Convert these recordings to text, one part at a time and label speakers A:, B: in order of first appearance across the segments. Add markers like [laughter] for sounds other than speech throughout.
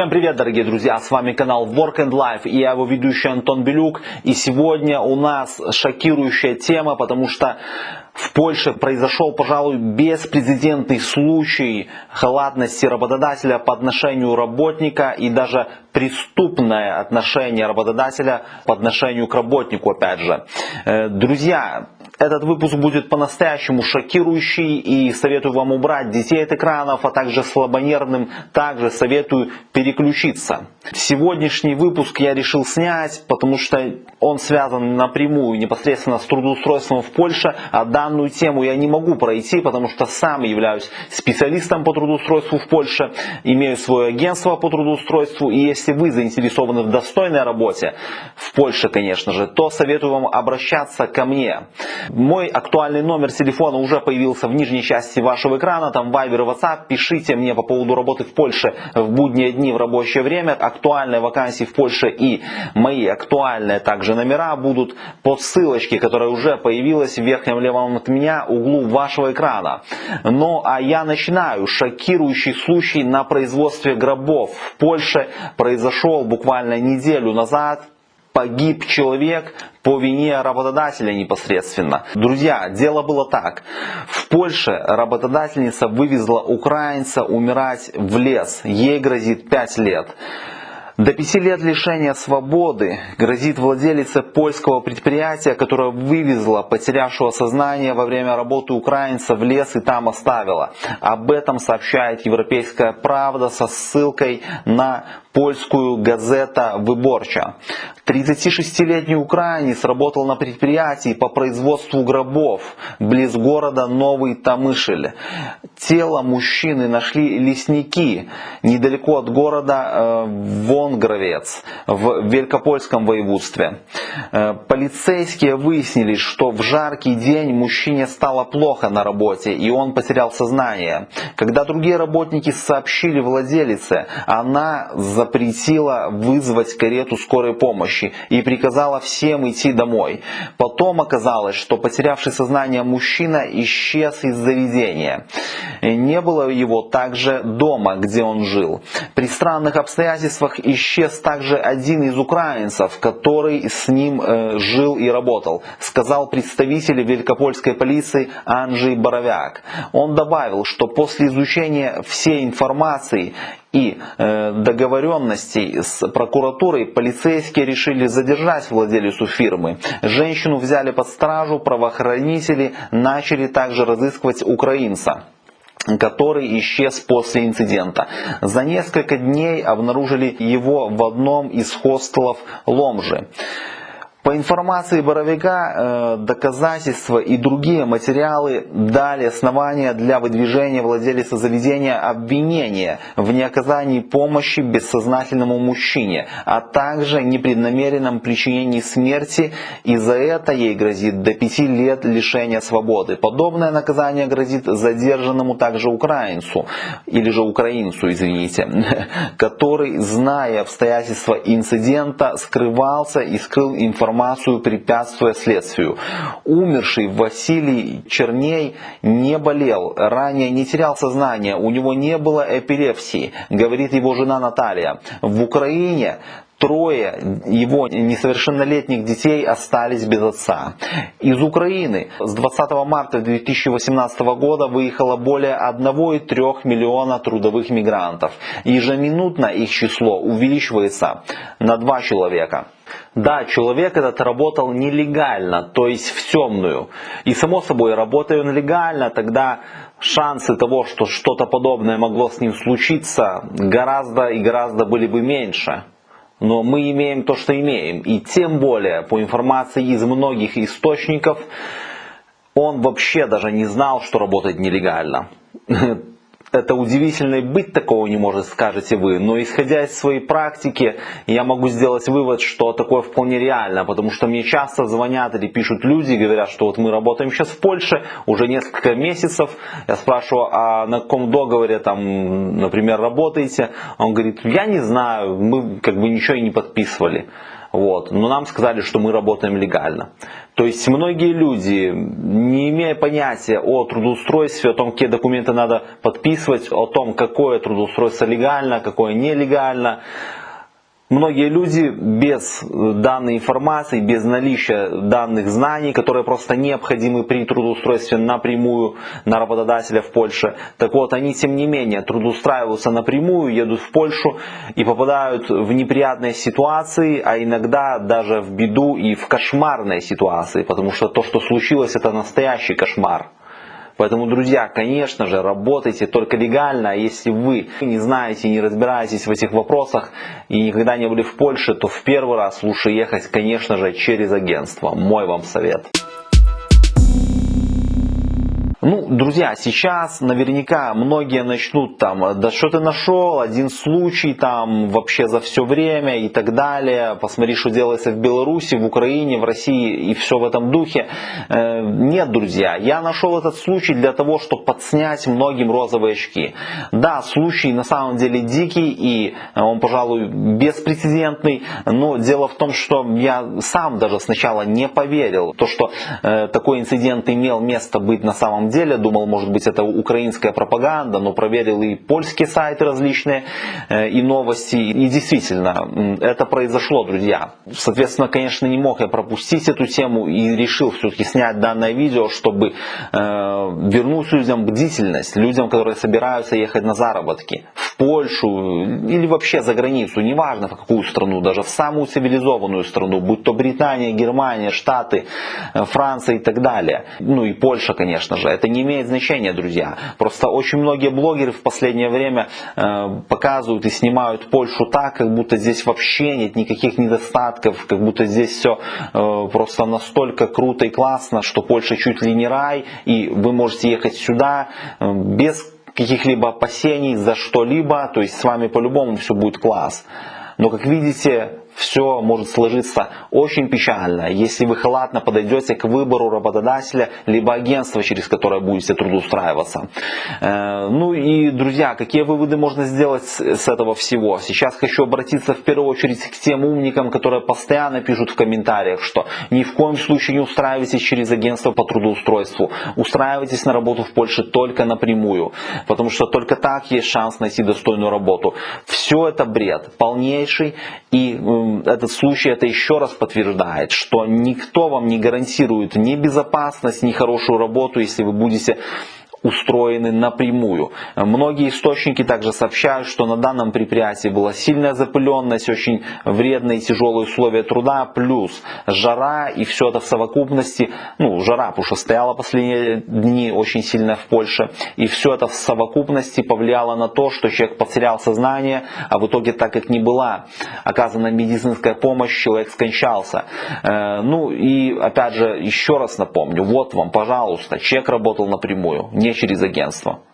A: Всем привет, дорогие друзья! С вами канал Work and Life и я его ведущий Антон Белюк. И сегодня у нас шокирующая тема, потому что в Польше произошел, пожалуй, беспрецедентный случай халатности работодателя по отношению работника и даже преступное отношение работодателя по отношению к работнику, опять же. Э, друзья, этот выпуск будет по-настоящему шокирующий и советую вам убрать детей от экранов, а также слабонервным также советую переключиться. Сегодняшний выпуск я решил снять, потому что он связан напрямую непосредственно с трудоустройством в Польше, а данную тему я не могу пройти, потому что сам являюсь специалистом по трудоустройству в Польше, имею свое агентство по трудоустройству и если вы заинтересованы в достойной работе в Польше, конечно же, то советую вам обращаться ко мне. Мой актуальный номер телефона уже появился в нижней части вашего экрана, там Viber и WhatsApp. Пишите мне по поводу работы в Польше в будние дни в рабочее время. Актуальные вакансии в Польше и мои актуальные также номера будут по ссылочке, которая уже появилась в верхнем левом от меня углу вашего экрана. Ну а я начинаю. Шокирующий случай на производстве гробов в Польше произошел буквально неделю назад погиб человек по вине работодателя непосредственно. Друзья, дело было так. В Польше работодательница вывезла украинца умирать в лес. Ей грозит 5 лет. До пяти лет лишения свободы грозит владелице польского предприятия, которое вывезла потерявшего сознание во время работы украинца в лес и там оставила. Об этом сообщает Европейская правда со ссылкой на польскую газета «Выборча». 36-летний украинец работал на предприятии по производству гробов близ города Новый Тамышель. Тело мужчины нашли лесники недалеко от города э, Вонгровец в Великопольском воеводстве. Э, полицейские выяснили, что в жаркий день мужчине стало плохо на работе и он потерял сознание. Когда другие работники сообщили владелице, она запретила вызвать карету скорой помощи и приказала всем идти домой. Потом оказалось, что потерявший сознание мужчина исчез из заведения. Не было его также дома, где он жил. При странных обстоятельствах исчез также один из украинцев, который с ним э, жил и работал, сказал представитель великопольской полиции Анджей Боровяк. Он добавил, что после изучения всей информации и э, договоренностей с прокуратурой полицейские решили задержать владелицу фирмы. Женщину взяли под стражу, правоохранители начали также разыскивать украинца который исчез после инцидента. За несколько дней обнаружили его в одном из хостелов Ломжи. По информации Боровика, э, доказательства и другие материалы дали основания для выдвижения владельца заведения обвинения в неоказании помощи бессознательному мужчине, а также непреднамеренном причинении смерти, и за это ей грозит до пяти лет лишения свободы. Подобное наказание грозит задержанному также украинцу, или же украинцу, извините, [laughs] который, зная обстоятельства инцидента, скрывался и скрыл информацию информацию, препятствуя следствию. Умерший Василий Черней не болел, ранее не терял сознание, у него не было эпилепсии, говорит его жена Наталья. В Украине трое его несовершеннолетних детей остались без отца. Из Украины с 20 марта 2018 года выехало более 1,3 миллиона трудовых мигрантов. Ежеминутно их число увеличивается на 2 человека. Да, человек этот работал нелегально, то есть в темную. И само собой, работая он легально, тогда шансы того, что что-то подобное могло с ним случиться, гораздо и гораздо были бы меньше. Но мы имеем то, что имеем. И тем более, по информации из многих источников, он вообще даже не знал, что работает нелегально. [laughs] это удивительно и быть такого не может, скажете вы. Но исходя из своей практики, я могу сделать вывод, что такое вполне реально. Потому что мне часто звонят или пишут люди, говорят, что вот мы работаем сейчас в Польше уже несколько месяцев. Я спрашиваю, а на каком договоре там, например, работаете? Он говорит, я не знаю, мы как бы ничего и не подписывали. Вот. Но нам сказали, что мы работаем легально. То есть многие люди, не имея понятия о трудоустройстве, о том, какие документы надо подписывать, о том, какое трудоустройство легально, какое нелегально, Многие люди без данной информации, без наличия данных знаний, которые просто необходимы при трудоустройстве напрямую на работодателя в Польше, так вот они тем не менее трудоустраиваются напрямую, едут в Польшу и попадают в неприятные ситуации, а иногда даже в беду и в кошмарные ситуации, потому что то, что случилось, это настоящий кошмар. Поэтому, друзья, конечно же, работайте только легально. А если вы не знаете, не разбираетесь в этих вопросах и никогда не были в Польше, то в первый раз лучше ехать, конечно же, через агентство. Мой вам совет. Ну, друзья, сейчас наверняка многие начнут там, да что ты нашел, один случай там вообще за все время и так далее. Посмотри, что делается в Беларуси, в Украине, в России и все в этом духе. Э, нет, друзья, я нашел этот случай для того, чтобы подснять многим розовые очки. Да, случай на самом деле дикий и он, пожалуй, беспрецедентный, но дело в том, что я сам даже сначала не поверил, то, что э, такой инцидент имел место быть на самом деле. Думал, может быть, это украинская пропаганда, но проверил и польские сайты различные, э, и новости. И действительно, это произошло, друзья. Соответственно, конечно, не мог я пропустить эту тему и решил все-таки снять данное видео, чтобы э, вернуть людям бдительность, людям, которые собираются ехать на заработки в Польшу или вообще за границу, неважно в какую страну, даже в самую цивилизованную страну, будь то Британия, Германия, Штаты, э, Франция и так далее. Ну и Польша, конечно же. Это не имеет значения, друзья. Просто очень многие блогеры в последнее время э, показывают и снимают Польшу так, как будто здесь вообще нет никаких недостатков, как будто здесь все э, просто настолько круто и классно, что Польша чуть ли не рай, и вы можете ехать сюда э, без каких-либо опасений за что-либо, то есть с вами по-любому все будет класс. Но как видите, все может сложиться очень печально, если вы халатно подойдете к выбору работодателя, либо агентства, через которое будете трудоустраиваться. Э, ну и, друзья, какие выводы можно сделать с этого всего? Сейчас хочу обратиться в первую очередь к тем умникам, которые постоянно пишут в комментариях, что ни в коем случае не устраивайтесь через агентство по трудоустройству. Устраивайтесь на работу в Польше только напрямую, потому что только так есть шанс найти достойную работу. Все это бред, полнейший и этот случай это еще раз подтверждает, что никто вам не гарантирует ни безопасность, ни хорошую работу, если вы будете устроены напрямую. Многие источники также сообщают, что на данном предприятии была сильная запыленность, очень вредные и тяжелые условия труда, плюс жара и все это в совокупности, ну жара, потому что стояла последние дни очень сильно в Польше, и все это в совокупности повлияло на то, что человек потерял сознание, а в итоге так как не была оказана медицинская помощь, человек скончался. Э, ну и опять же, еще раз напомню, вот вам, пожалуйста, человек работал напрямую, не через агентство.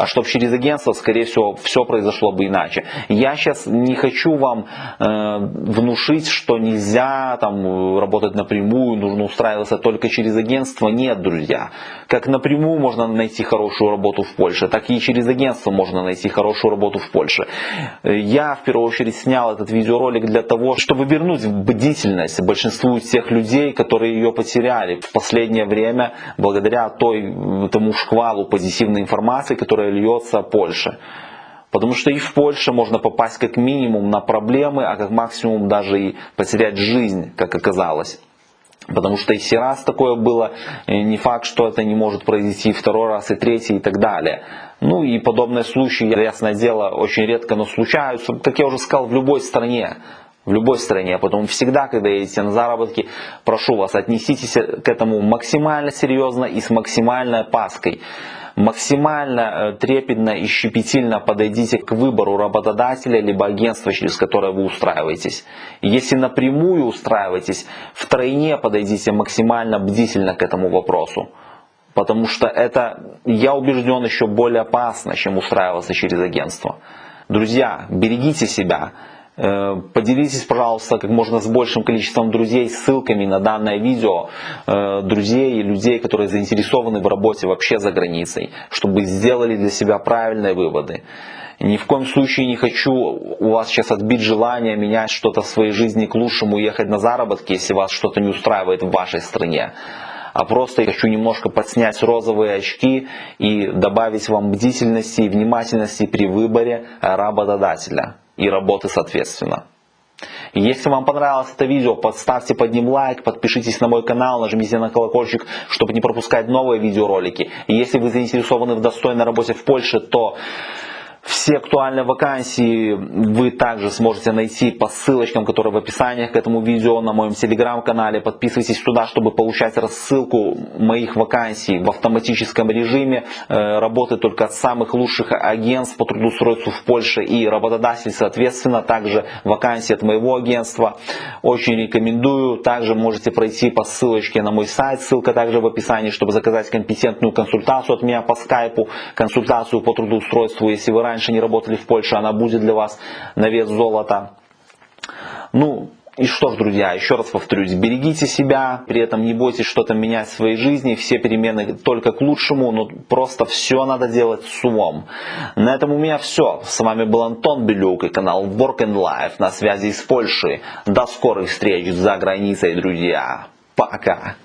A: А чтобы через агентство, скорее всего, все произошло бы иначе. Я сейчас не хочу вам э, внушить, что нельзя там работать напрямую, нужно устраиваться только через агентство. Нет, друзья. Как напрямую можно найти хорошую работу в Польше, так и через агентство можно найти хорошую работу в Польше. Я в первую очередь снял этот видеоролик для того, чтобы вернуть бдительность большинству тех людей, которые ее потеряли в последнее время благодаря той, тому шквалу позитивной информации, которая льется Польше. Потому что и в Польше можно попасть как минимум на проблемы, а как максимум даже и потерять жизнь, как оказалось. Потому что если раз такое было, не факт, что это не может произойти второй раз и третий и так далее. Ну и подобные случаи, ясное дело, очень редко, но случаются, как я уже сказал, в любой стране. В любой стране. Поэтому всегда, когда едете на заработки, прошу вас, отнеситесь к этому максимально серьезно и с максимальной опаской максимально э, трепетно и щепетильно подойдите к выбору работодателя либо агентства, через которое вы устраиваетесь. Если напрямую устраиваетесь, втройне подойдите максимально бдительно к этому вопросу. Потому что это, я убежден, еще более опасно, чем устраиваться через агентство. Друзья, берегите себя. Э, поделитесь, пожалуйста, как можно с большим количеством друзей ссылками на данное видео, э, друзей и людей, которые заинтересованы в работе вообще за границей, чтобы сделали для себя правильные выводы. Ни в коем случае не хочу у вас сейчас отбить желание менять что-то в своей жизни к лучшему, ехать на заработки, если вас что-то не устраивает в вашей стране. А просто хочу немножко подснять розовые очки и добавить вам бдительности и внимательности при выборе работодателя и работы соответственно. Если вам понравилось это видео, поставьте под ним лайк, подпишитесь на мой канал, нажмите на колокольчик, чтобы не пропускать новые видеоролики. И если вы заинтересованы в достойной работе в Польше, то все актуальные вакансии вы также сможете найти по ссылочкам, которые в описании к этому видео на моем телеграм-канале. Подписывайтесь туда, чтобы получать рассылку моих вакансий в автоматическом режиме. Э, работы только от самых лучших агентств по трудоустройству в Польше и работодатель, соответственно, также вакансии от моего агентства. Очень рекомендую. Также можете пройти по ссылочке на мой сайт, ссылка также в описании, чтобы заказать компетентную консультацию от меня по скайпу, консультацию по трудоустройству, если вы раньше не работали в Польше, она будет для вас на вес золота. Ну, и что ж, друзья, еще раз повторюсь, берегите себя, при этом не бойтесь что-то менять в своей жизни, все перемены только к лучшему, но просто все надо делать с умом. На этом у меня все. С вами был Антон Белюк и канал Work and Life на связи из Польши. До скорых встреч за границей, друзья. Пока.